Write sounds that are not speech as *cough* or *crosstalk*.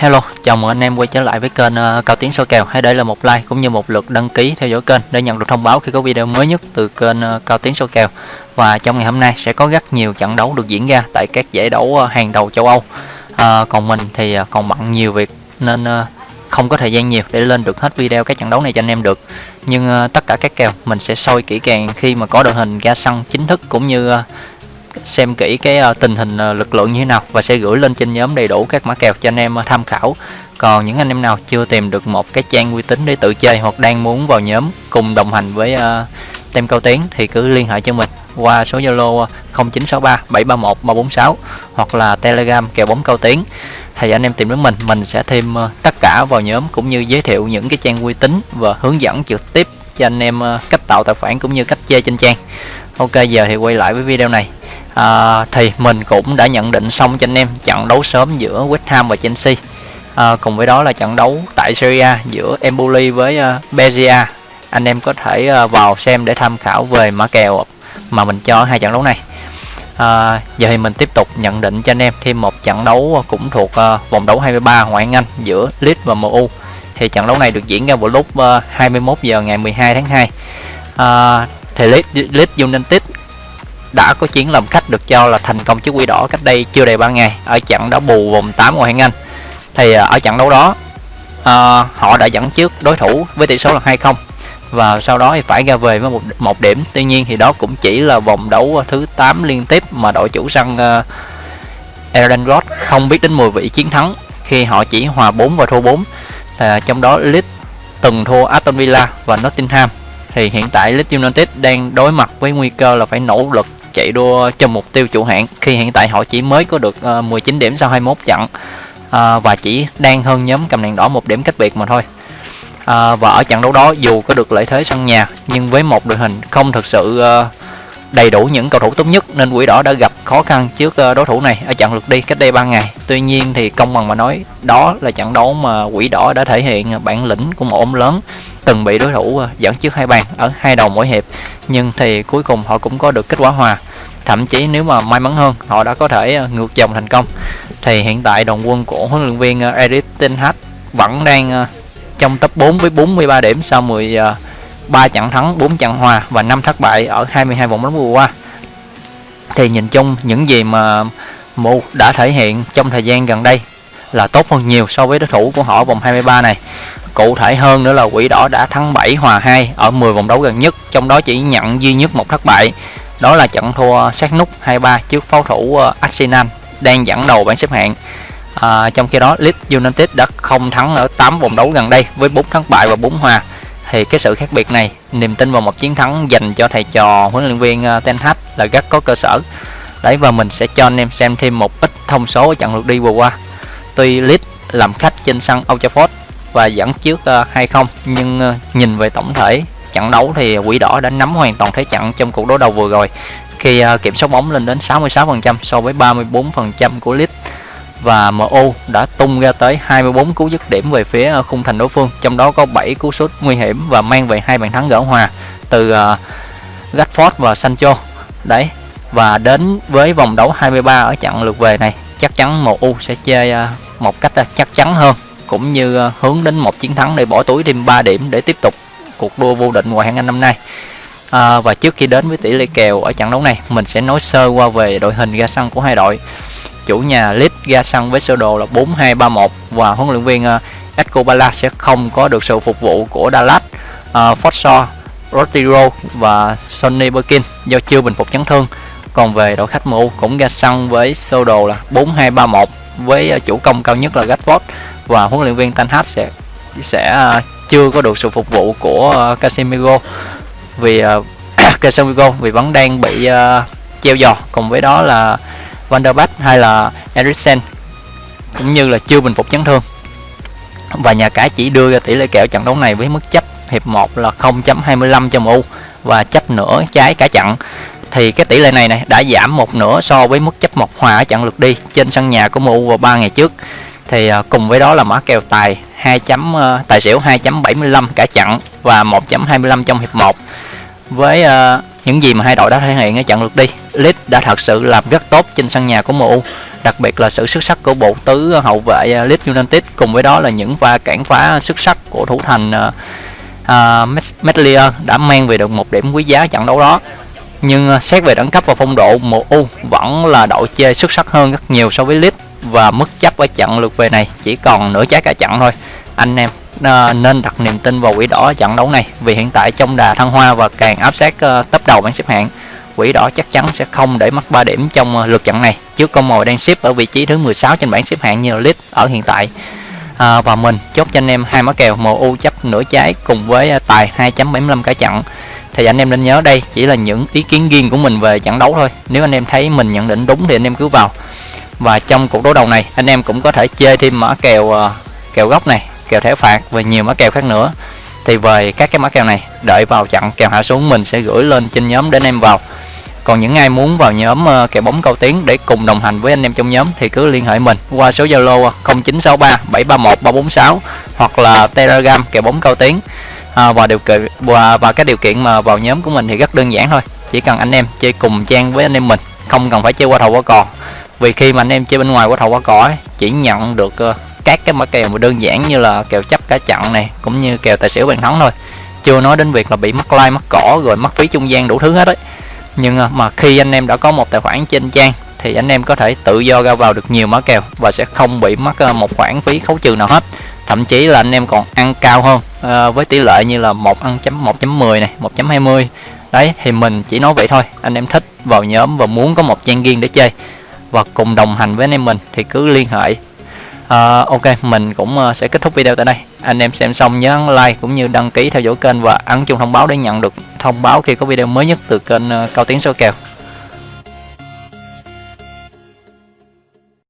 Hello, chào mừng anh em quay trở lại với kênh uh, Cao Tiến soi kèo. Hãy để lại một like cũng như một lượt đăng ký theo dõi kênh để nhận được thông báo khi có video mới nhất từ kênh uh, Cao Tiến soi kèo. Và trong ngày hôm nay sẽ có rất nhiều trận đấu được diễn ra tại các giải đấu uh, hàng đầu châu Âu. Uh, còn mình thì uh, còn bận nhiều việc nên uh, không có thời gian nhiều để lên được hết video các trận đấu này cho anh em được. Nhưng uh, tất cả các kèo mình sẽ soi kỹ càng khi mà có đội hình ra sân chính thức cũng như uh, xem kỹ cái ờ, tình hình ờ, lực lượng như thế nào và sẽ gửi lên trên nhóm đầy đủ các mã kèo cho anh em ờ, tham khảo. Còn những anh em nào chưa tìm được một cái trang uy tín để tự chơi hoặc đang muốn vào nhóm cùng đồng hành với uh, tem cao tiến thì cứ liên hệ cho mình qua số zalo 0963 731 346 hoặc là telegram kèo bóng cao tiến. Thì anh em tìm đến mình mình sẽ thêm uh, tất cả vào nhóm cũng như giới thiệu những cái trang uy tín và hướng dẫn trực tiếp cho anh em uh, cách tạo tài khoản cũng như cách chơi trên trang. Ok giờ thì quay lại với video này à, thì mình cũng đã nhận định xong cho anh em trận đấu sớm giữa West Ham và Chelsea. À, cùng với đó là trận đấu tại Syria giữa Empoli với uh, Bezia. Anh em có thể uh, vào xem để tham khảo về mã kèo mà mình cho hai trận đấu này. À, giờ thì mình tiếp tục nhận định cho anh em thêm một trận đấu cũng thuộc uh, vòng đấu 23 ngoại hạng Anh giữa Leeds và MU thì trận đấu này được diễn ra vào lúc uh, 21 giờ ngày 12 tháng 2 à, thì Leeds, Leeds United đã có chiến làm khách được cho là thành công trước quỷ đỏ cách đây chưa đầy 3 ngày ở trận đấu bù vòng 8 ngoại hạng Anh. Thì ờ, ở trận đấu đó uh, họ đã dẫn trước đối thủ với tỷ số là 2-0 và sau đó thì phải ra về với một một điểm. Tuy nhiên thì đó cũng chỉ là vòng đấu ờ, thứ 8 liên tiếp mà đội chủ sân uh, Aaron Road không biết đến 10 vị chiến thắng khi họ chỉ hòa 4 và thua 4 à, trong đó Leeds từng thua Aston Villa và Nottingham. Thì hiện tại Leeds United đang đối mặt với nguy cơ là phải nỗ lực chạy đua cho mục tiêu chủ hạng khi hiện tại họ chỉ mới có được ờ, uh, 19 điểm sau 21 trận uh, và chỉ đang hơn nhóm cầm đèn đỏ một điểm cách biệt mà thôi. Ờ, và ở trận đấu đó dù có được lợi thế sân nhà nhưng với một đội hình không thực sự uh, đầy đủ những cầu thủ tốt nhất nên quỷ đỏ đã gặp khó khăn trước ờ, đối thủ này ở trận lượt đi cách đây 3 ngày. Tuy nhiên thì công bằng mà nói đó là trận đấu mà quỷ đỏ đã thể hiện bản lĩnh của một ông lớn từng bị đối thủ ờ, dẫn trước hai bàn ở hai đầu mỗi hiệp. Nhưng thì cuối cùng họ cũng có được kết quả hòa. Thậm chí nếu mà may mắn hơn họ đã có thể ờ, ngược dòng thành công. Thì hiện tại đồng quân của huấn luyện viên uh, Eric Ten Hag vẫn đang trong top 4 với 43 điểm sau 10. 3 trận thắng, 4 trận hòa và 5 thất bại ở 22 vòng đấu vừa qua. Thì nhìn chung những gì mà Mu đã thể hiện trong thời gian gần đây là tốt hơn nhiều so với đối thủ của họ vòng 23 này. Cụ thể hơn nữa là Quỷ Đỏ đã thắng 7 hòa 2 ở 10 vòng đấu gần nhất, trong đó chỉ nhận duy nhất một thất bại. Đó là trận thua sát nút 2-3 trước pháo thủ ờ, Arsenal đang dẫn đầu bảng xếp hạng à, trong khi đó Leeds United đã không thắng ở 8 vòng đấu gần đây với 4 thất bại và 4 hòa thì cái sự khác biệt này niềm tin vào một chiến thắng dành cho thầy trò huấn luyện viên ờ, Ten Hag là rất có cơ sở. Đấy và mình sẽ cho anh em xem thêm một ít thông số ở trận lượt đi vừa qua. Tuy Leeds làm khách trên sân Old Trafford và dẫn trước ờ, uh, 2-0 nhưng ờ, nhìn về tổng thể trận đấu thì quỷ đỏ đã nắm hoàn toàn thế trận trong cuộc đối đầu vừa rồi khi kiểm soát bóng lên đến 66% so với 34% của Leeds và MU đã tung ra tới 24 cú dứt điểm về phía ờ, khung thành đối phương, trong đó có 7 cú sút nguy hiểm và mang về hai bàn thắng gỡ hòa từ ờ, uh, Rashford và Sancho. Đấy. Và đến với vòng đấu 23 ở trận lượt về này, chắc chắn MU sẽ chơi uh, một cách uh, chắc chắn hơn cũng như uh, hướng đến một chiến thắng để bỏ túi thêm 3 điểm để tiếp tục cuộc đua vô địch ngoại hạng Anh năm nay. À, và trước khi đến với tỷ lệ kèo ở trận đấu này, mình sẽ nói sơ qua về đội hình ra sân của hai đội chủ nhà Leeds ra sân với sơ đồ là 4231 và huấn luyện viên ờ, uh, Escobala sẽ không có được sự phục vụ của Dallas, ờ, uh, Forshaw, Rodrigo và Sonny Birkin do chưa bình phục chấn thương. Còn về đội khách MU cũng ra sân với sơ đồ là 4231 với uh, chủ công cao nhất là Rashford và huấn luyện viên Ten Hag sẽ sẽ uh, chưa có được sự phục vụ của uh, Casemiro. Vì uh, *clears throat* Casemiro vì vẫn đang bị uh, treo giò. Cùng với đó là Van der Beek hay là Eriksen cũng như là chưa bình phục chấn thương. Và nhà cái chỉ đưa ra tỷ lệ kèo trận đấu này với mức chấp hiệp 1 là 0.25 cho MU và chấp nửa trái cả trận. Thì cái tỷ lệ này này đã giảm một nửa so với mức chấp một hòa ở trận lượt đi trên sân nhà của MU vào 3 ngày trước. Thì à, cùng với đó là mã kèo tài 2 chấm à, tài xỉu 2.75 cả trận và 1.25 trong hiệp 1 với uh, những gì mà hai đội đã thể hiện ở trận lượt đi Leeds đã thật sự làm rất tốt trên sân nhà của MU đặc biệt là sự xuất sắc của bộ tứ hậu vệ à, Leeds United cùng với đó là những pha cản phá xuất sắc của thủ thành uh, uh, đã mang về được một điểm quý giá trận đấu đó. Nhưng uh, xét về đẳng cấp và phong độ MU vẫn là đội chơi xuất sắc hơn rất nhiều so với Leeds và mức chấp ở trận lượt về này chỉ còn nửa trái cả trận thôi. Anh em uh, nên đặt niềm tin vào quỷ đỏ trận đấu này vì hiện tại trong đà thăng hoa và càng áp sát uh, tấp đầu bảng xếp hạng quỷ đỏ chắc chắn sẽ không để mất 3 điểm trong ờ, lượt trận này. Trước con mồi đang xếp ở vị trí thứ 16 trên bảng xếp hạng như lít ở hiện tại. À, và mình chốt cho anh em hai mã kèo MU chấp nửa trái cùng với ờ, tài 2.75 cả trận. Thì anh em nên nhớ đây chỉ là những ý kiến riêng của mình về trận đấu thôi. Nếu anh em thấy mình nhận định đúng thì anh em cứ vào. Và trong cuộc đấu đầu này anh em cũng có thể chơi thêm mã kèo ờ, kèo góc này kèo thẻ phạt và nhiều mã kèo khác nữa. Thì về các cái mã kèo này đợi vào trận kèo hạ xuống mình sẽ gửi lên trên nhóm để anh em vào còn những ai muốn vào nhóm ờ, uh, kèo bóng cao tiến để cùng đồng hành với anh em trong nhóm thì cứ liên hệ mình qua số zalo 0963 731 346 hoặc là telegram kèo bóng cao tiến. À, và điều kiện và, và các điều kiện mà vào nhóm của mình thì rất đơn giản thôi. Chỉ cần anh em chơi cùng trang với anh em mình không cần phải chơi qua thầu qua cò. Vì khi mà anh em chơi bên ngoài qua thầu qua cò ấy, chỉ nhận được uh, các cái mã kèo mà đơn giản như là kèo chấp cả chặn này cũng như kèo tài xỉu bàn thắng thôi. Chưa nói đến việc là bị mất like mất cỏ rồi mất phí trung gian đủ thứ hết đấy nhưng à, mà khi anh em đã có một tài khoản trên trang thì anh em có thể tự do ra vào được nhiều mã kèo và sẽ không bị mất à, một khoản phí khấu trừ nào hết. Thậm chí là anh em còn ăn cao hơn à, với tỷ lệ như là một ăn chấm 1.10 này 1.20 đấy thì mình chỉ nói vậy thôi. Anh em thích vào nhóm và muốn có một trang riêng để chơi và cùng đồng hành với anh em mình thì cứ liên hệ. À, ok mình cũng à, sẽ kết thúc video tại đây anh em xem xong nhớ like cũng như đăng ký theo dõi kênh và ấn chuông thông báo để nhận được thông báo khi có video mới nhất từ kênh ờ, cao tiến số kèo.